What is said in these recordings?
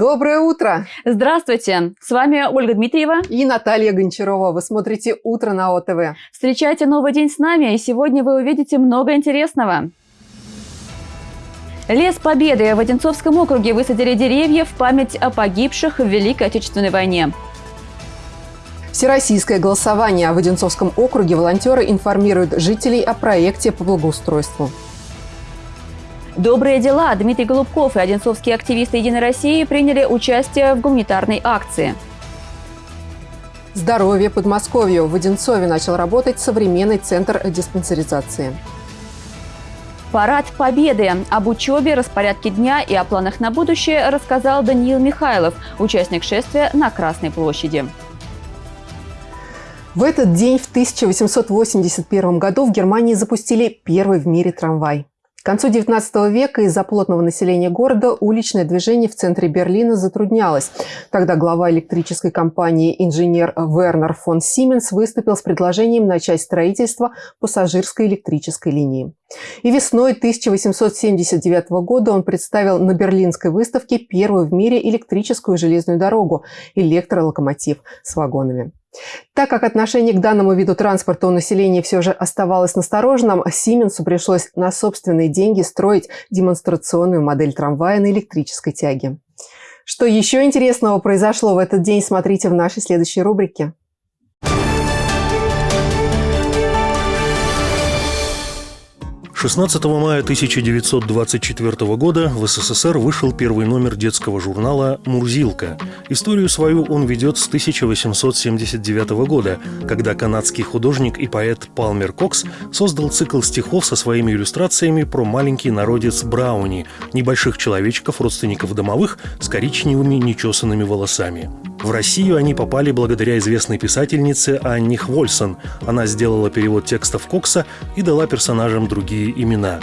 Доброе утро! Здравствуйте! С вами Ольга Дмитриева и Наталья Гончарова. Вы смотрите «Утро на ОТВ». Встречайте новый день с нами, и сегодня вы увидите много интересного. Лес Победы в Одинцовском округе высадили деревья в память о погибших в Великой Отечественной войне. Всероссийское голосование в Одинцовском округе волонтеры информируют жителей о проекте по благоустройству. Добрые дела. Дмитрий Голубков и одинцовские активисты «Единой России» приняли участие в гуманитарной акции. Здоровье Подмосковью. В Одинцове начал работать современный центр диспансеризации. Парад Победы. Об учебе, распорядке дня и о планах на будущее рассказал Даниил Михайлов, участник шествия на Красной площади. В этот день в 1881 году в Германии запустили первый в мире трамвай. К концу XIX века из-за плотного населения города уличное движение в центре Берлина затруднялось. Тогда глава электрической компании инженер Вернер фон Сименс выступил с предложением начать строительство пассажирской электрической линии. И весной 1879 года он представил на Берлинской выставке первую в мире электрическую железную дорогу – электролокомотив с вагонами. Так как отношение к данному виду транспорта у населения все же оставалось настороженным, Сименсу пришлось на собственные деньги строить демонстрационную модель трамвая на электрической тяге. Что еще интересного произошло в этот день, смотрите в нашей следующей рубрике. 16 мая 1924 года в СССР вышел первый номер детского журнала «Мурзилка». Историю свою он ведет с 1879 года, когда канадский художник и поэт Палмер Кокс создал цикл стихов со своими иллюстрациями про маленький народец Брауни, небольших человечков, родственников домовых, с коричневыми нечесанными волосами. В Россию они попали благодаря известной писательнице Анне Хвольсон. Она сделала перевод текстов Кокса и дала персонажам другие имена.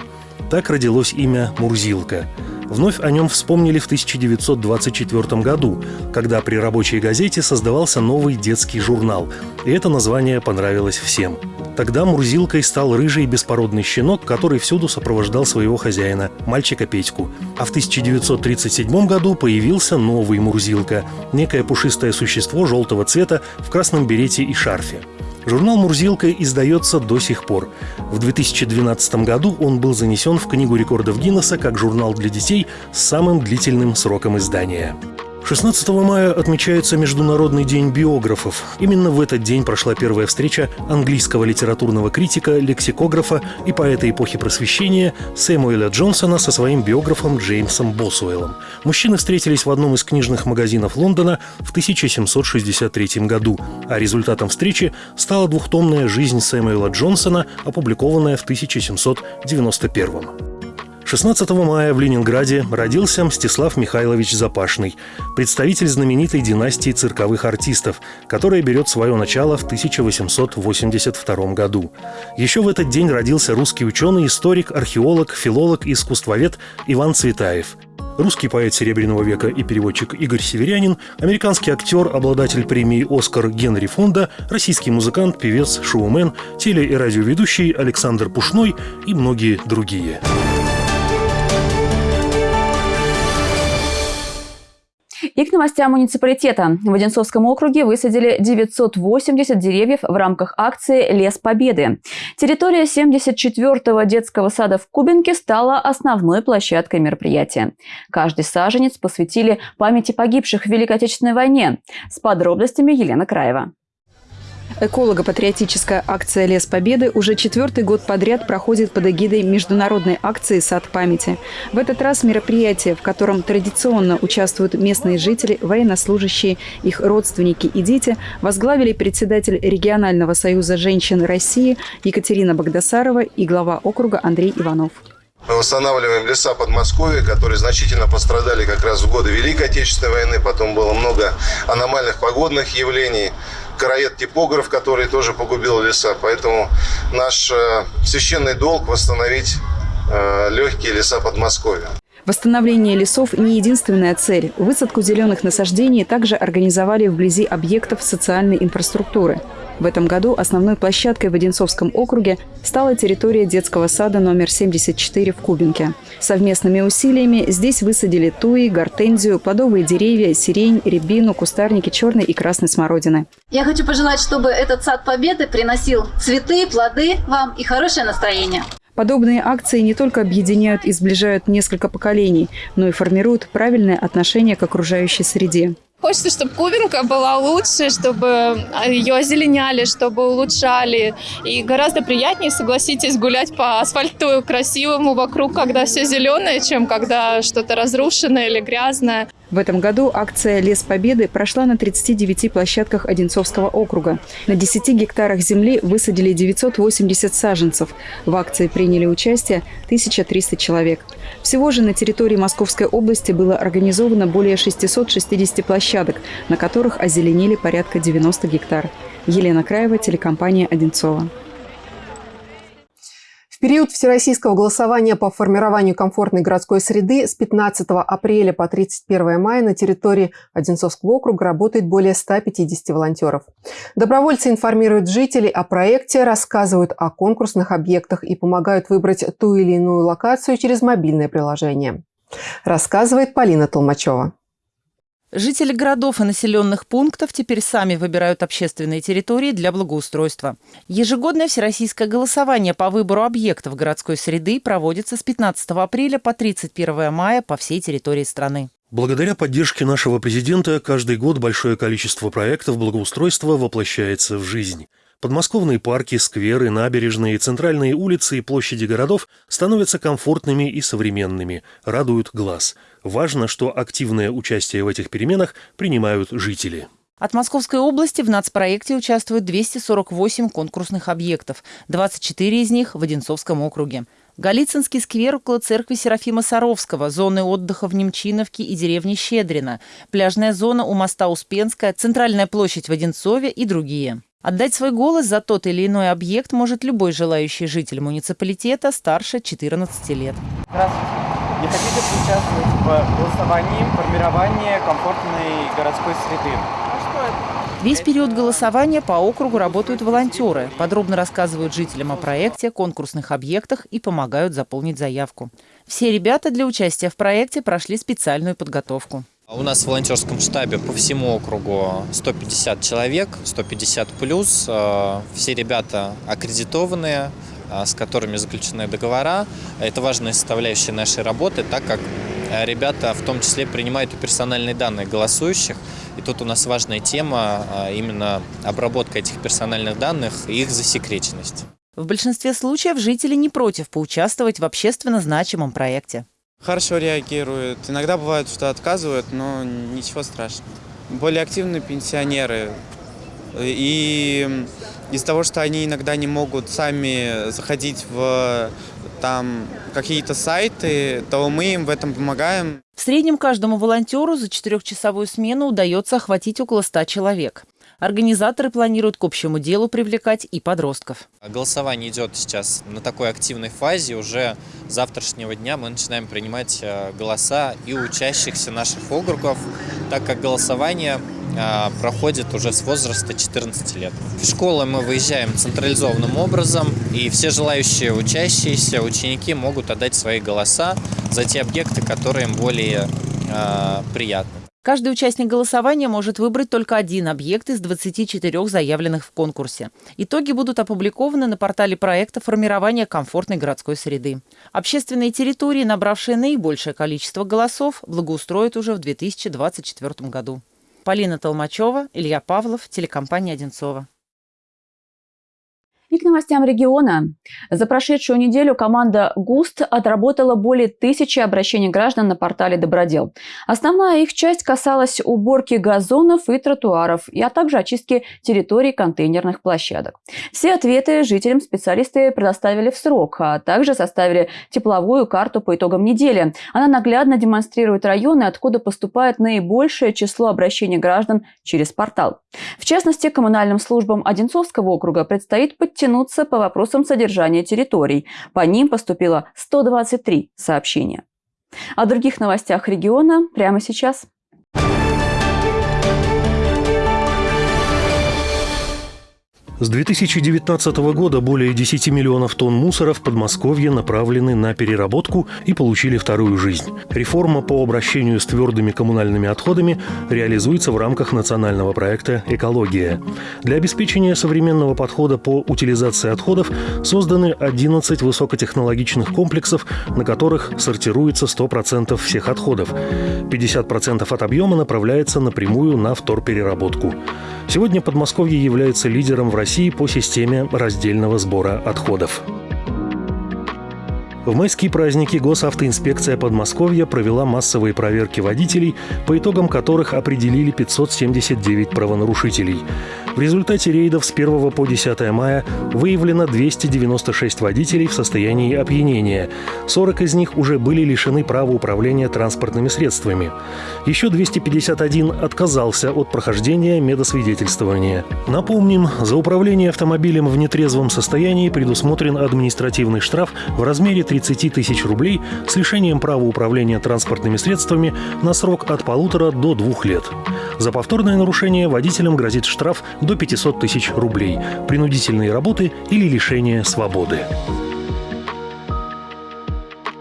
Так родилось имя Мурзилка. Вновь о нем вспомнили в 1924 году, когда при рабочей газете создавался новый детский журнал, и это название понравилось всем. Тогда Мурзилкой стал рыжий беспородный щенок, который всюду сопровождал своего хозяина, мальчика Петьку. А в 1937 году появился новый Мурзилка – некое пушистое существо желтого цвета в красном берете и шарфе. Журнал «Мурзилка» издается до сих пор. В 2012 году он был занесен в Книгу рекордов Гиннесса как журнал для детей с самым длительным сроком издания. 16 мая отмечается Международный день биографов. Именно в этот день прошла первая встреча английского литературного критика, лексикографа и поэта эпохи просвещения Сэмуэля Джонсона со своим биографом Джеймсом Босуэллом. Мужчины встретились в одном из книжных магазинов Лондона в 1763 году, а результатом встречи стала двухтомная «Жизнь Сэмуэла Джонсона», опубликованная в 1791 16 мая в Ленинграде родился Мстислав Михайлович Запашный, представитель знаменитой династии цирковых артистов, которая берет свое начало в 1882 году. Еще в этот день родился русский ученый, историк, археолог, филолог искусствовед Иван Цветаев – русский поэт Серебряного века и переводчик Игорь Северянин, американский актер, обладатель премии «Оскар» Генри Фонда, российский музыкант, певец, шоумен, теле- и радиоведущий Александр Пушной и многие другие. И к новостям муниципалитета. В Одинцовском округе высадили 980 деревьев в рамках акции «Лес Победы». Территория 74-го детского сада в Кубинке стала основной площадкой мероприятия. Каждый саженец посвятили памяти погибших в Великой Отечественной войне. С подробностями Елена Краева. Эколого-патриотическая акция «Лес Победы» уже четвертый год подряд проходит под эгидой международной акции «Сад памяти». В этот раз мероприятие, в котором традиционно участвуют местные жители, военнослужащие, их родственники и дети, возглавили председатель регионального союза женщин России Екатерина Богдасарова и глава округа Андрей Иванов. Мы восстанавливаем леса Подмосковья, которые значительно пострадали как раз в годы Великой Отечественной войны. Потом было много аномальных погодных явлений короед-типограф, который тоже погубил леса. Поэтому наш э, священный долг восстановить э, легкие леса Подмосковья. Восстановление лесов – не единственная цель. Высадку зеленых насаждений также организовали вблизи объектов социальной инфраструктуры. В этом году основной площадкой в Одинцовском округе стала территория детского сада номер 74 в Кубинке. Совместными усилиями здесь высадили туи, гортензию, плодовые деревья, сирень, рябину, кустарники черной и красной смородины. Я хочу пожелать, чтобы этот сад Победы приносил цветы, плоды вам и хорошее настроение. Подобные акции не только объединяют и сближают несколько поколений, но и формируют правильное отношение к окружающей среде. Хочется, чтобы Кубинка была лучше, чтобы ее озеленяли, чтобы улучшали. И гораздо приятнее, согласитесь, гулять по асфальту красивому вокруг, когда все зеленое, чем когда что-то разрушенное или грязное. В этом году акция «Лес Победы» прошла на 39 площадках Одинцовского округа. На 10 гектарах земли высадили 980 саженцев. В акции приняли участие 1300 человек. Всего же на территории Московской области было организовано более 660 площадок, на которых озеленили порядка 90 гектар. Елена Краева, телекомпания «Одинцова». В период всероссийского голосования по формированию комфортной городской среды с 15 апреля по 31 мая на территории Одинцовского округа работает более 150 волонтеров. Добровольцы информируют жителей о проекте, рассказывают о конкурсных объектах и помогают выбрать ту или иную локацию через мобильное приложение. Рассказывает Полина Толмачева. Жители городов и населенных пунктов теперь сами выбирают общественные территории для благоустройства. Ежегодное всероссийское голосование по выбору объектов городской среды проводится с 15 апреля по 31 мая по всей территории страны. Благодаря поддержке нашего президента каждый год большое количество проектов благоустройства воплощается в жизнь. Подмосковные парки, скверы, набережные, центральные улицы и площади городов становятся комфортными и современными, радуют глаз. Важно, что активное участие в этих переменах принимают жители. От Московской области в нацпроекте участвуют 248 конкурсных объектов, 24 из них в Одинцовском округе. Голицынский сквер около церкви Серафима Саровского, зоны отдыха в Немчиновке и деревне Щедрина, пляжная зона у моста Успенская, центральная площадь в Одинцове и другие. Отдать свой голос за тот или иной объект может любой желающий житель муниципалитета старше 14 лет. Здравствуйте. Не хотите поучаствовать в голосовании формирования комфортной городской среды? Весь период голосования по округу работают волонтеры, подробно рассказывают жителям о проекте, конкурсных объектах и помогают заполнить заявку. Все ребята для участия в проекте прошли специальную подготовку. У нас в волонтерском штабе по всему округу 150 человек, 150 плюс. Э, все ребята аккредитованные, э, с которыми заключены договора. Это важная составляющая нашей работы, так как э, ребята в том числе принимают и персональные данные голосующих. И тут у нас важная тема именно обработка этих персональных данных и их засекреченность. В большинстве случаев жители не против поучаствовать в общественно значимом проекте. Хорошо реагируют. Иногда бывает, что отказывают, но ничего страшного. Более активные пенсионеры. И из-за того, что они иногда не могут сами заходить в там какие-то сайты, то мы им в этом помогаем. В среднем каждому волонтеру за четырехчасовую смену удается охватить около 100 человек. Организаторы планируют к общему делу привлекать и подростков. Голосование идет сейчас на такой активной фазе. Уже с завтрашнего дня мы начинаем принимать э, голоса и учащихся наших округов, так как голосование э, проходит уже с возраста 14 лет. В школы мы выезжаем централизованным образом, и все желающие учащиеся, ученики могут отдать свои голоса за те объекты, которые им более э, приятны. Каждый участник голосования может выбрать только один объект из 24 заявленных в конкурсе. Итоги будут опубликованы на портале проекта формирования комфортной городской среды. Общественные территории, набравшие наибольшее количество голосов, благоустроят уже в 2024 году. Полина Толмачева, Илья Павлов, телекомпания «Одинцова». И к новостям региона. За прошедшую неделю команда ГУСТ отработала более тысячи обращений граждан на портале «Добродел». Основная их часть касалась уборки газонов и тротуаров, а также очистки территорий контейнерных площадок. Все ответы жителям специалисты предоставили в срок, а также составили тепловую карту по итогам недели. Она наглядно демонстрирует районы, откуда поступает наибольшее число обращений граждан через портал. В частности, коммунальным службам Одинцовского округа предстоит подтянуть тянуться по вопросам содержания территорий. По ним поступило 123 сообщения. О других новостях региона прямо сейчас. С 2019 года более 10 миллионов тонн мусора в Подмосковье направлены на переработку и получили вторую жизнь. Реформа по обращению с твердыми коммунальными отходами реализуется в рамках национального проекта «Экология». Для обеспечения современного подхода по утилизации отходов созданы 11 высокотехнологичных комплексов, на которых сортируется 100% всех отходов. 50% от объема направляется напрямую на вторпереработку. Сегодня Подмосковье является лидером в России по системе раздельного сбора отходов. В майские праздники госавтоинспекция Подмосковья провела массовые проверки водителей, по итогам которых определили 579 правонарушителей. В результате рейдов с 1 по 10 мая выявлено 296 водителей в состоянии опьянения. 40 из них уже были лишены права управления транспортными средствами. Еще 251 отказался от прохождения медосвидетельствования. Напомним, за управление автомобилем в нетрезвом состоянии предусмотрен административный штраф в размере 30 тысяч рублей с лишением права управления транспортными средствами на срок от полутора до двух лет. За повторное нарушение водителям грозит штраф до 500 тысяч рублей, принудительные работы или лишение свободы.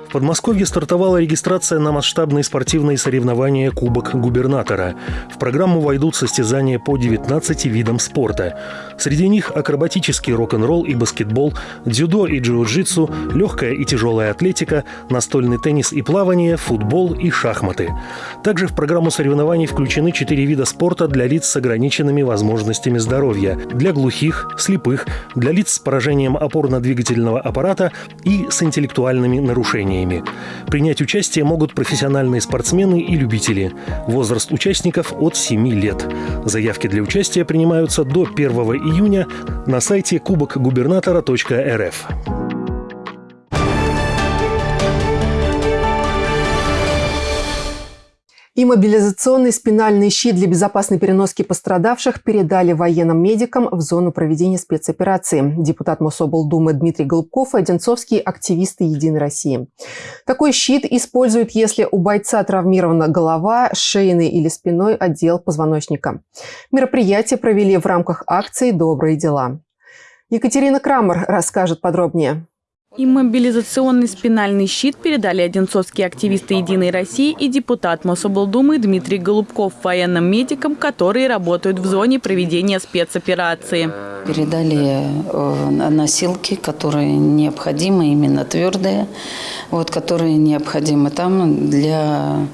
В Подмосковье стартовала регистрация на масштабные спортивные соревнования «Кубок губернатора». В программу войдут состязания по 19 видам спорта. Среди них акробатический рок-н-ролл и баскетбол, дзюдо и джиу-джитсу, легкая и тяжелая атлетика, настольный теннис и плавание, футбол и шахматы. Также в программу соревнований включены четыре вида спорта для лиц с ограниченными возможностями здоровья, для глухих, слепых, для лиц с поражением опорно-двигательного аппарата и с интеллектуальными нарушениями соревнованиями. Принять участие могут профессиональные спортсмены и любители. Возраст участников от 7 лет. Заявки для участия принимаются до 1 июня на сайте кубокгубернатора.рф. И мобилизационный спинальный щит для безопасной переноски пострадавших передали военным медикам в зону проведения спецоперации. Депутат Мособлдумы Дмитрий Голубков и одинцовские активисты «Единой России». Такой щит используют, если у бойца травмирована голова, шейный или спиной отдел позвоночника. Мероприятие провели в рамках акции «Добрые дела». Екатерина Крамер расскажет подробнее. Иммобилизационный спинальный щит передали одинцовские активисты «Единой России» и депутат Мособлдумы Дмитрий Голубков военным медикам, которые работают в зоне проведения спецоперации. Передали э, носилки, которые необходимы, именно твердые, вот, которые необходимы там для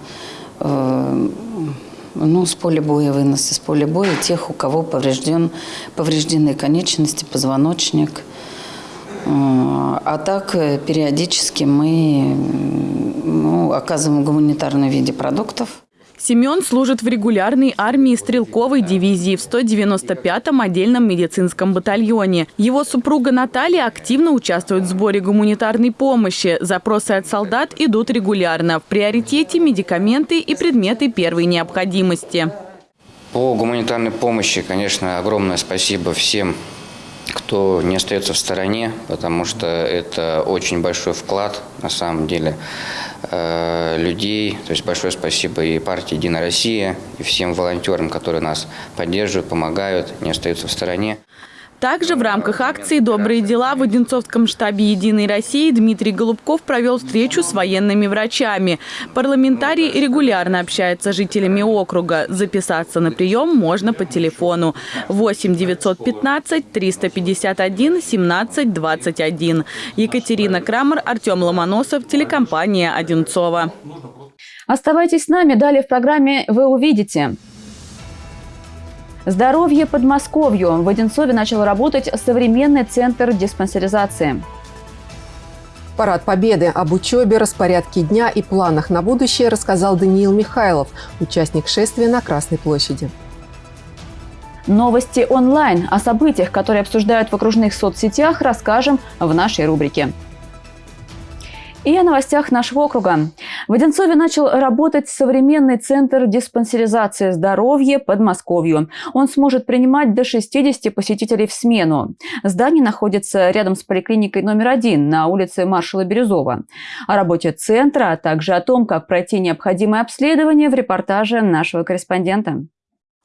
э, ну, с поля боя, вынос из поля боя тех, у кого поврежден, повреждены конечности, позвоночник – а так э, периодически мы ну, оказываем гуманитарном виде продуктов. Семен служит в регулярной армии стрелковой дивизии в 195-м отдельном медицинском батальоне. Его супруга Наталья активно участвует в сборе гуманитарной помощи. Запросы от солдат идут регулярно. В приоритете медикаменты и предметы первой необходимости. По гуманитарной помощи, конечно, огромное спасибо всем кто не остается в стороне, потому что это очень большой вклад, на самом деле, э, людей. То есть большое спасибо и партии «Единая Россия», и всем волонтерам, которые нас поддерживают, помогают, не остаются в стороне. Также в рамках акции «Добрые дела» в Одинцовском штабе «Единой России» Дмитрий Голубков провел встречу с военными врачами. Парламентарий регулярно общается с жителями округа. Записаться на прием можно по телефону 8 915 351 17 21. Екатерина Крамер, Артем Ломоносов, телекомпания «Одинцова». Оставайтесь с нами. Далее в программе вы увидите – Здоровье Подмосковью. В Одинцове начал работать современный центр диспансеризации. Парад Победы об учебе, распорядке дня и планах на будущее рассказал Даниил Михайлов, участник шествия на Красной площади. Новости онлайн. О событиях, которые обсуждают в окружных соцсетях, расскажем в нашей рубрике. И о новостях нашего округа. В Одинцове начал работать современный центр диспансеризации здоровья Подмосковью. Он сможет принимать до 60 посетителей в смену. Здание находится рядом с поликлиникой номер один на улице маршала Бирюзова. О работе центра, а также о том, как пройти необходимое обследование в репортаже нашего корреспондента.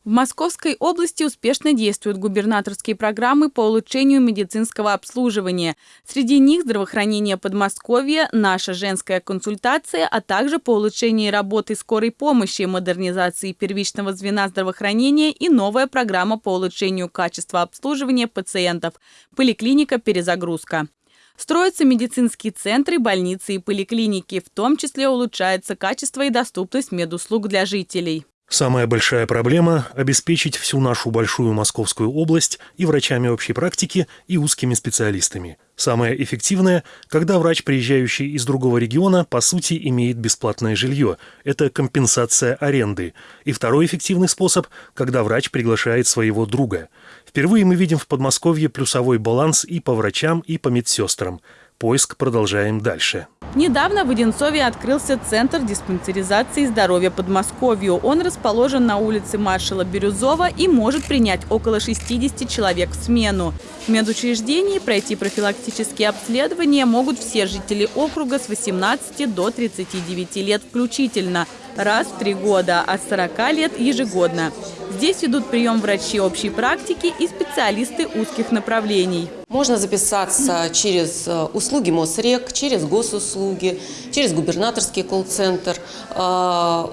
В Московской области успешно действуют губернаторские программы по улучшению медицинского обслуживания. Среди них здравоохранение Подмосковья, наша женская консультация, а также по улучшению работы скорой помощи, модернизации первичного звена здравоохранения и новая программа по улучшению качества обслуживания пациентов «Поликлиника Перезагрузка». Строятся медицинские центры, больницы и поликлиники, в том числе улучшается качество и доступность медуслуг для жителей. Самая большая проблема – обеспечить всю нашу большую Московскую область и врачами общей практики, и узкими специалистами. Самое эффективное – когда врач, приезжающий из другого региона, по сути имеет бесплатное жилье. Это компенсация аренды. И второй эффективный способ – когда врач приглашает своего друга. Впервые мы видим в Подмосковье плюсовой баланс и по врачам, и по медсестрам. Поиск продолжаем дальше. Недавно в Одинцове открылся Центр диспансеризации здоровья Подмосковью. Он расположен на улице маршала Бирюзова и может принять около 60 человек в смену. В медучреждении пройти профилактические обследования могут все жители округа с 18 до 39 лет включительно, раз в три года, а с 40 лет ежегодно. Здесь ведут прием врачи общей практики и специалисты узких направлений. Можно записаться через э, услуги МОСРЕК, через госуслуги, через губернаторский колл-центр, э,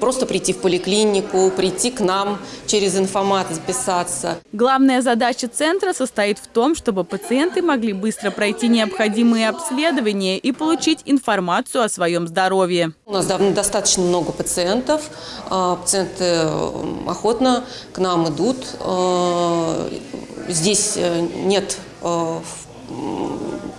просто прийти в поликлинику, прийти к нам через информат записаться. Главная задача центра состоит в том, чтобы пациенты могли быстро пройти необходимые обследования и получить информацию о своем здоровье. У нас достаточно много пациентов. Э, пациенты охотно к нам идут. Здесь э, нет э,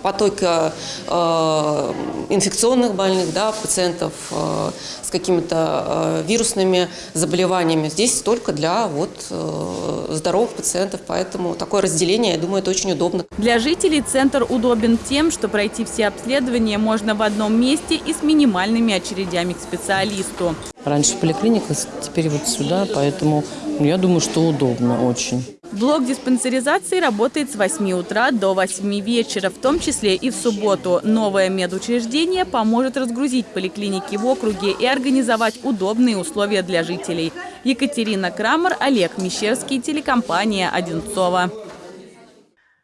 потока э, инфекционных больных, да, пациентов э, с какими-то э, вирусными заболеваниями. Здесь только для вот, э, здоровых пациентов, поэтому такое разделение, я думаю, это очень удобно. Для жителей центр удобен тем, что пройти все обследования можно в одном месте и с минимальными очередями к специалисту. Раньше поликлиника, теперь вот сюда, поэтому я думаю, что удобно очень. Блок диспансеризации работает с 8 утра до 8 вечера, в том числе и в субботу. Новое медучреждение поможет разгрузить поликлиники в округе и организовать удобные условия для жителей. Екатерина Крамер, Олег Мещерский, телекомпания «Одинцова».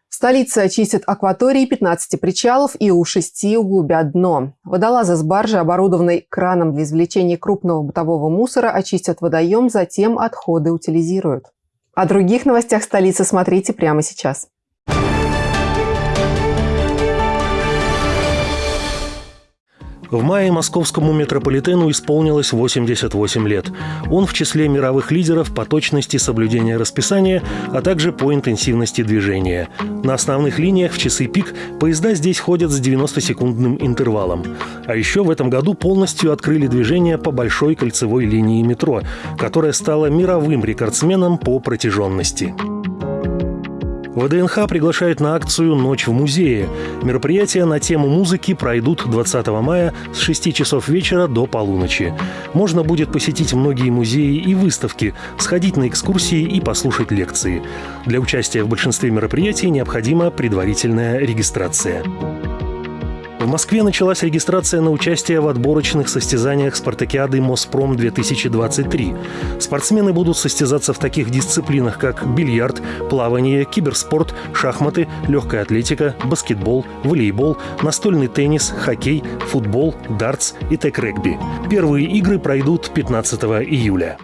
Столица очистит акватории 15 причалов и у шести углубят дно. Водолазы с баржи, оборудованной краном для извлечения крупного бытового мусора, очистят водоем, затем отходы утилизируют. О других новостях столицы смотрите прямо сейчас. В мае московскому метрополитену исполнилось 88 лет. Он в числе мировых лидеров по точности соблюдения расписания, а также по интенсивности движения. На основных линиях в часы пик поезда здесь ходят с 90-секундным интервалом. А еще в этом году полностью открыли движение по большой кольцевой линии метро, которая стала мировым рекордсменом по протяженности. ВДНХ приглашает на акцию «Ночь в музее». Мероприятия на тему музыки пройдут 20 мая с 6 часов вечера до полуночи. Можно будет посетить многие музеи и выставки, сходить на экскурсии и послушать лекции. Для участия в большинстве мероприятий необходима предварительная регистрация. В Москве началась регистрация на участие в отборочных состязаниях спартакиады «Моспром-2023». Спортсмены будут состязаться в таких дисциплинах, как бильярд, плавание, киберспорт, шахматы, легкая атлетика, баскетбол, волейбол, настольный теннис, хоккей, футбол, дартс и тег-регби. Первые игры пройдут 15 июля.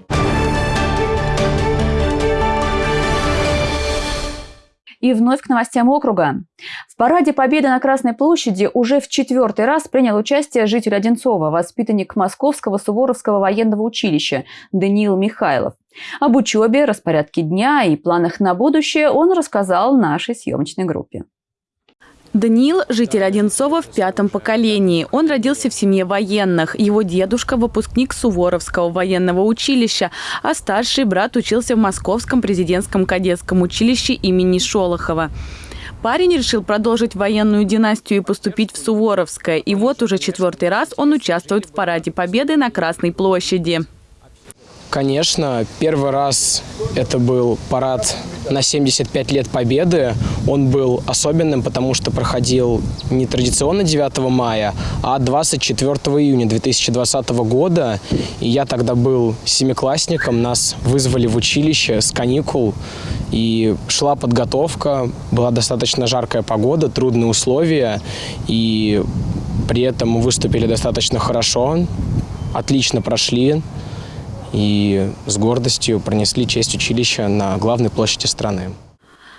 И вновь к новостям округа. В параде Победы на Красной площади уже в четвертый раз принял участие житель Одинцова, воспитанник Московского Суворовского военного училища Даниил Михайлов. Об учебе, распорядке дня и планах на будущее он рассказал нашей съемочной группе. Даниил – житель Одинцова в пятом поколении. Он родился в семье военных. Его дедушка – выпускник Суворовского военного училища, а старший брат учился в Московском президентском кадетском училище имени Шолохова. Парень решил продолжить военную династию и поступить в Суворовское. И вот уже четвертый раз он участвует в параде Победы на Красной площади. Конечно, первый раз это был парад на 75 лет Победы. Он был особенным, потому что проходил не традиционно 9 мая, а 24 июня 2020 года. И я тогда был семиклассником, нас вызвали в училище с каникул. И шла подготовка, была достаточно жаркая погода, трудные условия. И при этом мы выступили достаточно хорошо, отлично прошли и с гордостью пронесли честь училища на главной площади страны.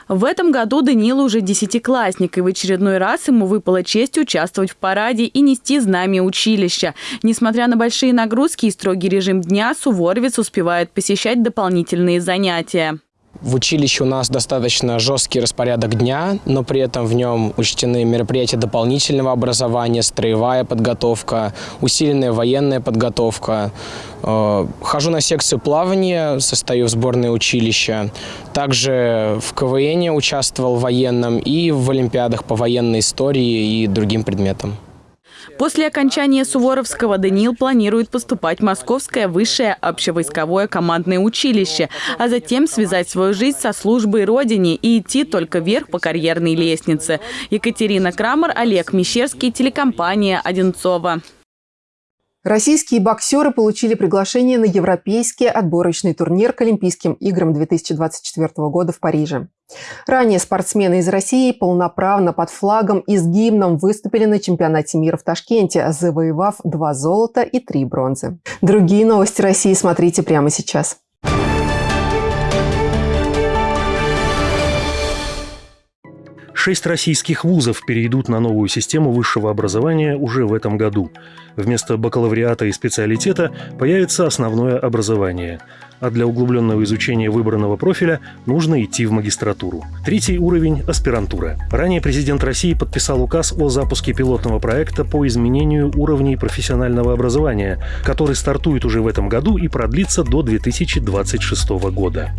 В этом году Даниил уже десятиклассник, и в очередной раз ему выпала честь участвовать в параде и нести знамя училища. Несмотря на большие нагрузки и строгий режим дня, Суворовец успевает посещать дополнительные занятия. В училище у нас достаточно жесткий распорядок дня, но при этом в нем учтены мероприятия дополнительного образования, строевая подготовка, усиленная военная подготовка. Э, хожу на секцию плавания, состою в сборной училища. Также в КВН участвовал в военном и в олимпиадах по военной истории и другим предметам. После окончания Суворовского Даниил планирует поступать в Московское высшее общевойсковое командное училище, а затем связать свою жизнь со службой Родине и идти только вверх по карьерной лестнице. Екатерина Крамер, Олег Мещерский, телекомпания «Одинцова». Российские боксеры получили приглашение на европейский отборочный турнир к Олимпийским играм 2024 года в Париже. Ранее спортсмены из России полноправно под флагом и с гимном выступили на чемпионате мира в Ташкенте, завоевав два золота и три бронзы. Другие новости России смотрите прямо сейчас. Шесть российских вузов перейдут на новую систему высшего образования уже в этом году. Вместо бакалавриата и специалитета появится основное образование. А для углубленного изучения выбранного профиля нужно идти в магистратуру. Третий уровень – аспирантура. Ранее президент России подписал указ о запуске пилотного проекта по изменению уровней профессионального образования, который стартует уже в этом году и продлится до 2026 года.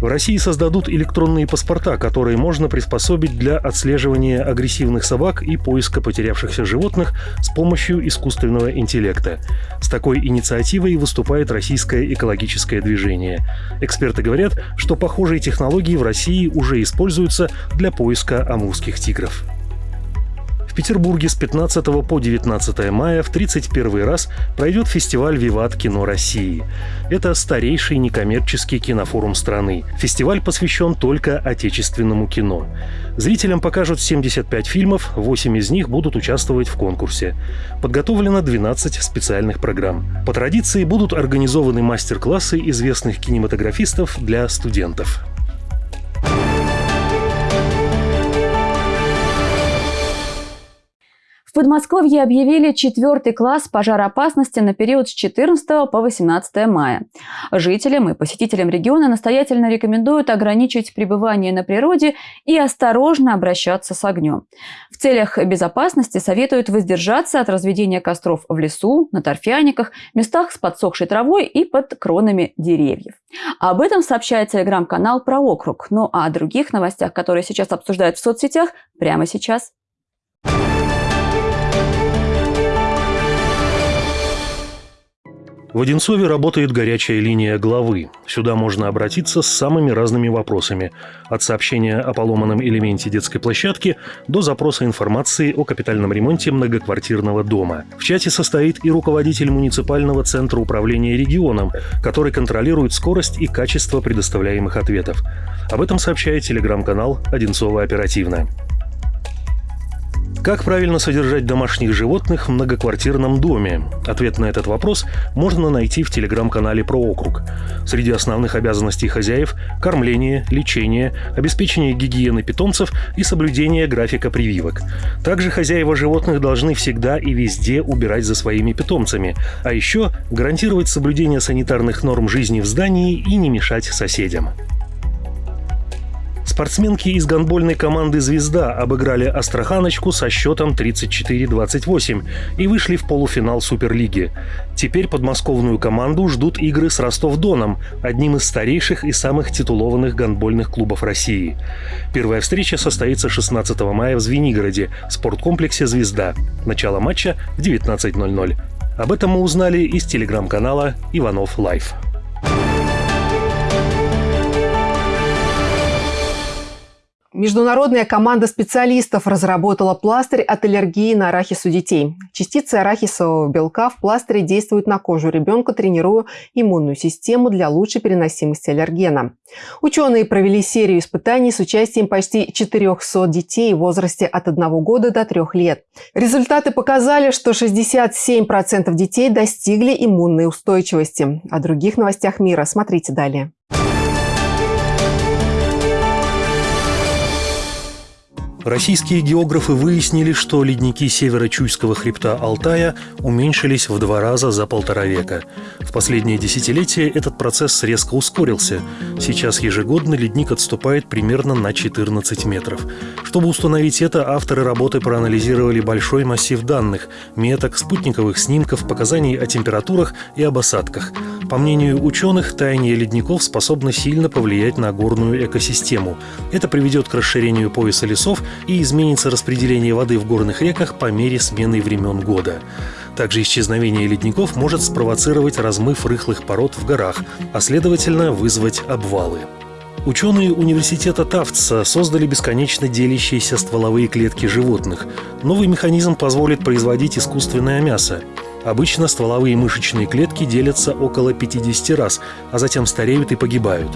В России создадут электронные паспорта, которые можно приспособить для отслеживания агрессивных собак и поиска потерявшихся животных с помощью искусственного интеллекта. С такой инициативой выступает российское экологическое движение. Эксперты говорят, что похожие технологии в России уже используются для поиска амурских тигров. В Петербурге с 15 по 19 мая в 31 раз пройдет фестиваль «Виват Кино России». Это старейший некоммерческий кинофорум страны. Фестиваль посвящен только отечественному кино. Зрителям покажут 75 фильмов, 8 из них будут участвовать в конкурсе. Подготовлено 12 специальных программ. По традиции будут организованы мастер-классы известных кинематографистов для студентов. В Подмосковье объявили четвертый класс пожароопасности на период с 14 по 18 мая. Жителям и посетителям региона настоятельно рекомендуют ограничить пребывание на природе и осторожно обращаться с огнем. В целях безопасности советуют воздержаться от разведения костров в лесу, на торфяниках, местах с подсохшей травой и под кронами деревьев. Об этом сообщает телеграм-канал про округ. Ну а о других новостях, которые сейчас обсуждают в соцсетях, прямо сейчас. В Одинцове работает горячая линия главы. Сюда можно обратиться с самыми разными вопросами. От сообщения о поломанном элементе детской площадки до запроса информации о капитальном ремонте многоквартирного дома. В чате состоит и руководитель муниципального центра управления регионом, который контролирует скорость и качество предоставляемых ответов. Об этом сообщает телеграм-канал «Одинцова оперативно». Как правильно содержать домашних животных в многоквартирном доме? Ответ на этот вопрос можно найти в телеграм-канале про округ. Среди основных обязанностей хозяев – кормление, лечение, обеспечение гигиены питомцев и соблюдение графика прививок. Также хозяева животных должны всегда и везде убирать за своими питомцами, а еще гарантировать соблюдение санитарных норм жизни в здании и не мешать соседям. Спортсменки из гандбольной команды «Звезда» обыграли «Астраханочку» со счетом 34-28 и вышли в полуфинал Суперлиги. Теперь подмосковную команду ждут игры с Ростов-Доном, одним из старейших и самых титулованных гандбольных клубов России. Первая встреча состоится 16 мая в Звенигороде, в спорткомплексе «Звезда». Начало матча в 19.00. Об этом мы узнали из телеграм-канала «Иванов Лайф». Международная команда специалистов разработала пластырь от аллергии на арахис у детей. Частицы арахисового белка в пластыре действуют на кожу ребенка, тренируя иммунную систему для лучшей переносимости аллергена. Ученые провели серию испытаний с участием почти 400 детей в возрасте от 1 года до 3 лет. Результаты показали, что 67% детей достигли иммунной устойчивости. О других новостях мира смотрите далее. Российские географы выяснили, что ледники северо-чуйского хребта Алтая уменьшились в два раза за полтора века. В последнее десятилетие этот процесс резко ускорился. Сейчас ежегодно ледник отступает примерно на 14 метров. Чтобы установить это, авторы работы проанализировали большой массив данных, меток, спутниковых снимков, показаний о температурах и об осадках. По мнению ученых, таяние ледников способно сильно повлиять на горную экосистему. Это приведет к расширению пояса лесов и изменится распределение воды в горных реках по мере смены времен года. Также исчезновение ледников может спровоцировать размыв рыхлых пород в горах, а следовательно вызвать обвалы. Ученые университета Тафтса создали бесконечно делящиеся стволовые клетки животных. Новый механизм позволит производить искусственное мясо. Обычно стволовые мышечные клетки делятся около 50 раз, а затем стареют и погибают.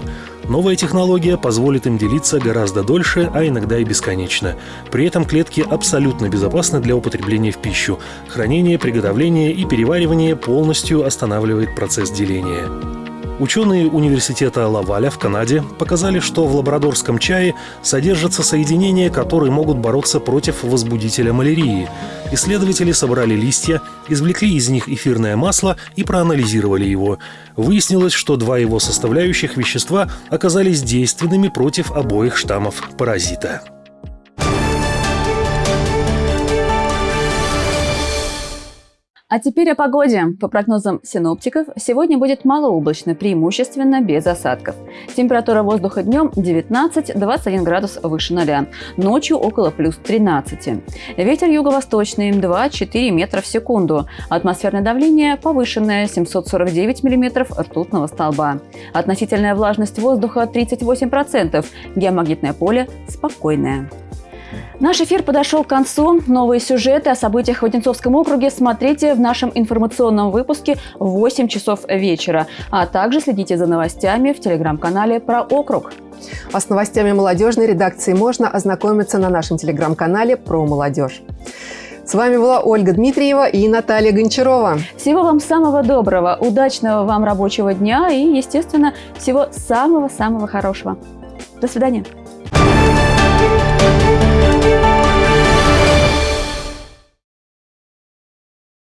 Новая технология позволит им делиться гораздо дольше, а иногда и бесконечно. При этом клетки абсолютно безопасны для употребления в пищу. Хранение, приготовление и переваривание полностью останавливает процесс деления. Ученые университета Лаваля в Канаде показали, что в лабрадорском чае содержатся соединения, которые могут бороться против возбудителя малярии. Исследователи собрали листья, извлекли из них эфирное масло и проанализировали его. Выяснилось, что два его составляющих вещества оказались действенными против обоих штаммов паразита. А теперь о погоде. По прогнозам синоптиков, сегодня будет малооблачно, преимущественно без осадков. Температура воздуха днем 19-21 градус выше ноля, ночью около плюс 13. Ветер юго-восточный 2-4 метра в секунду. Атмосферное давление повышенное 749 миллиметров ртутного столба. Относительная влажность воздуха 38%, геомагнитное поле спокойное. Наш эфир подошел к концу. Новые сюжеты о событиях в Одинцовском округе смотрите в нашем информационном выпуске в 8 часов вечера. А также следите за новостями в телеграм-канале «Про округ». А с новостями молодежной редакции можно ознакомиться на нашем телеграм-канале «Про молодежь». С вами была Ольга Дмитриева и Наталья Гончарова. Всего вам самого доброго, удачного вам рабочего дня и, естественно, всего самого-самого хорошего. До свидания.